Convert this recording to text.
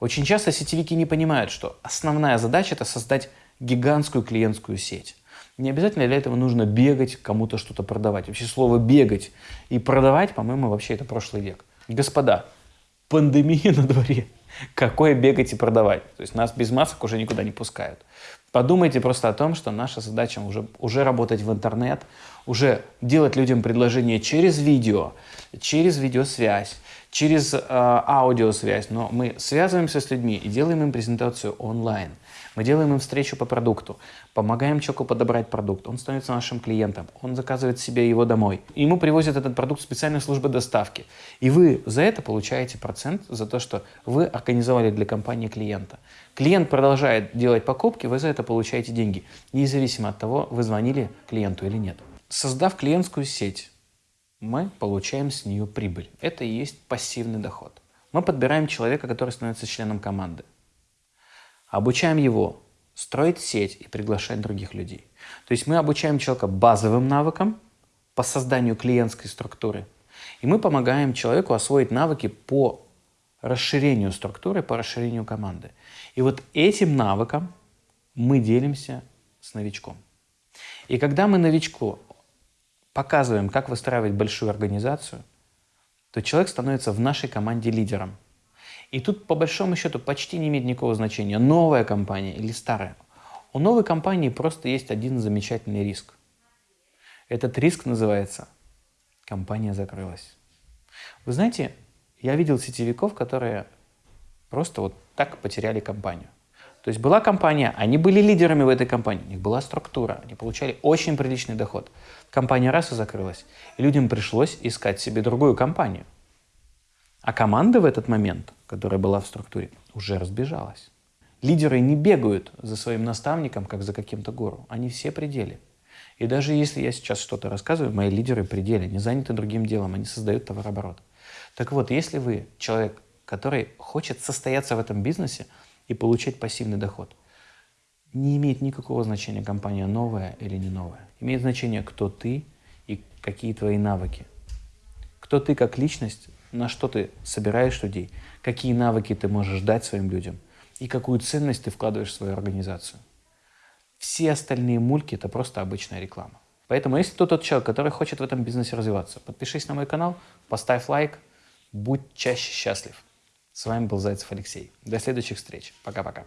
Очень часто сетевики не понимают, что основная задача – это создать гигантскую клиентскую сеть. Не обязательно для этого нужно бегать, кому-то что-то продавать. Вообще слово «бегать» и «продавать», по-моему, вообще это прошлый век. Господа, пандемия на дворе. Какое бегать и продавать? То есть нас без масок уже никуда не пускают. Подумайте просто о том, что наша задача уже, уже работать в интернет, уже делать людям предложения через видео, через видеосвязь, через э, аудиосвязь. Но мы связываемся с людьми и делаем им презентацию онлайн. Мы делаем им встречу по продукту, помогаем человеку подобрать продукт, он становится нашим клиентом, он заказывает себе его домой. Ему привозят этот продукт специальной службы доставки. И вы за это получаете процент, за то, что вы организовали для компании клиента. Клиент продолжает делать покупки, вы за это получаете деньги, независимо от того, вы звонили клиенту или нет. Создав клиентскую сеть, мы получаем с нее прибыль. Это и есть пассивный доход. Мы подбираем человека, который становится членом команды. Обучаем его строить сеть и приглашать других людей. То есть мы обучаем человека базовым навыкам по созданию клиентской структуры, и мы помогаем человеку освоить навыки по расширению структуры, по расширению команды. И вот этим навыком мы делимся с новичком. И когда мы новичку показываем, как выстраивать большую организацию, то человек становится в нашей команде лидером – и тут, по большому счету, почти не имеет никакого значения, новая компания или старая. У новой компании просто есть один замечательный риск. Этот риск называется «компания закрылась». Вы знаете, я видел сетевиков, которые просто вот так потеряли компанию. То есть была компания, они были лидерами в этой компании, у них была структура, они получали очень приличный доход. Компания раз и закрылась. И людям пришлось искать себе другую компанию. А команда в этот момент которая была в структуре, уже разбежалась. Лидеры не бегают за своим наставником, как за каким-то гуру. Они все пределе. И даже если я сейчас что-то рассказываю, мои лидеры пределе, не заняты другим делом, они создают товарооборот. Так вот, если вы человек, который хочет состояться в этом бизнесе и получать пассивный доход, не имеет никакого значения, компания новая или не новая. Имеет значение, кто ты и какие твои навыки. Кто ты как личность, на что ты собираешь людей, какие навыки ты можешь дать своим людям и какую ценность ты вкладываешь в свою организацию. Все остальные мульки – это просто обычная реклама. Поэтому, если ты тот человек, который хочет в этом бизнесе развиваться, подпишись на мой канал, поставь лайк, будь чаще счастлив. С вами был Зайцев Алексей. До следующих встреч. Пока-пока.